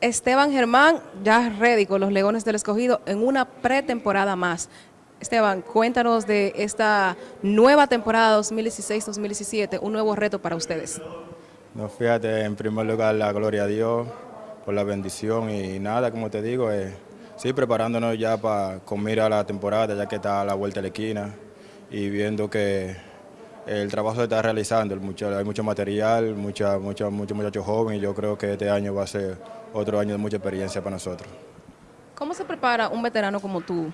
Esteban Germán, ya ready con los Leones del Escogido en una pretemporada más. Esteban, cuéntanos de esta nueva temporada 2016-2017, un nuevo reto para ustedes. No, fíjate, en primer lugar, la gloria a Dios por la bendición y nada, como te digo, eh, sí, preparándonos ya para con a la temporada, ya que está a la vuelta de la esquina y viendo que el trabajo se está realizando, hay mucho material, mucha, muchos muchachos jóvenes y yo creo que este año va a ser otro año de mucha experiencia para nosotros. ¿Cómo se prepara un veterano como tú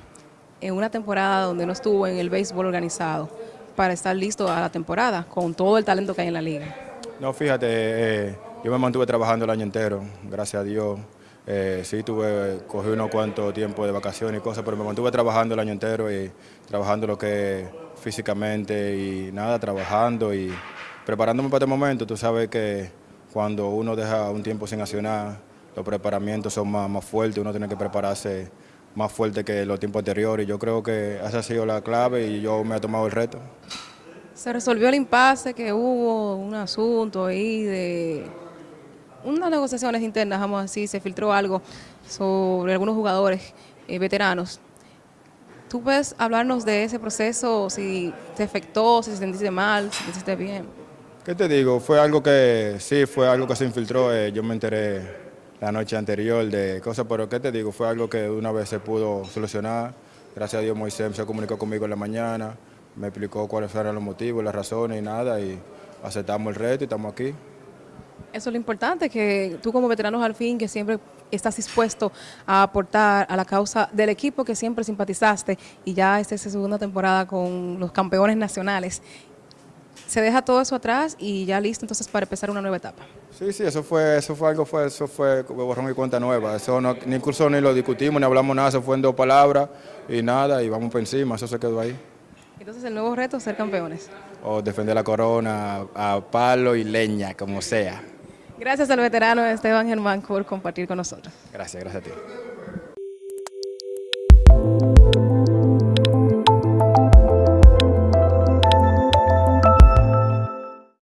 en una temporada donde no estuvo en el béisbol organizado para estar listo a la temporada con todo el talento que hay en la liga? No, fíjate, eh, yo me mantuve trabajando el año entero, gracias a Dios. Eh, sí, tuve, cogí unos cuantos tiempos de vacaciones y cosas, pero me mantuve trabajando el año entero y trabajando lo que físicamente y nada, trabajando y preparándome para este momento. Tú sabes que cuando uno deja un tiempo sin accionar, los preparamientos son más, más fuertes, uno tiene que prepararse más fuerte que los tiempos anteriores. Yo creo que esa ha sido la clave y yo me he tomado el reto. Se resolvió el impasse que hubo, un asunto ahí de unas negociaciones internas, vamos a decir, se filtró algo sobre algunos jugadores eh, veteranos. ¿Tú puedes hablarnos de ese proceso, si te afectó, si te sentiste mal, si te sentiste bien? ¿Qué te digo? Fue algo que, sí, fue algo que se infiltró, eh, yo me enteré la noche anterior de cosas, pero ¿qué te digo? Fue algo que una vez se pudo solucionar. Gracias a Dios Moisés se comunicó conmigo en la mañana, me explicó cuáles eran los motivos, las razones y nada, y aceptamos el reto y estamos aquí. Eso es lo importante, que tú como veterano al fin, que siempre estás dispuesto a aportar a la causa del equipo que siempre simpatizaste y ya esta es su segunda temporada con los campeones nacionales. Se deja todo eso atrás y ya listo entonces para empezar una nueva etapa. Sí, sí, eso fue, eso fue algo, fue, eso fue borrón y cuenta nueva. Eso no, ni incluso ni lo discutimos, ni hablamos nada, eso fue en dos palabras y nada, y vamos por encima, eso se quedó ahí. Entonces el nuevo reto es ser campeones. O defender la corona a palo y leña, como sea. Gracias al veterano Esteban Germán por compartir con nosotros. Gracias, gracias a ti.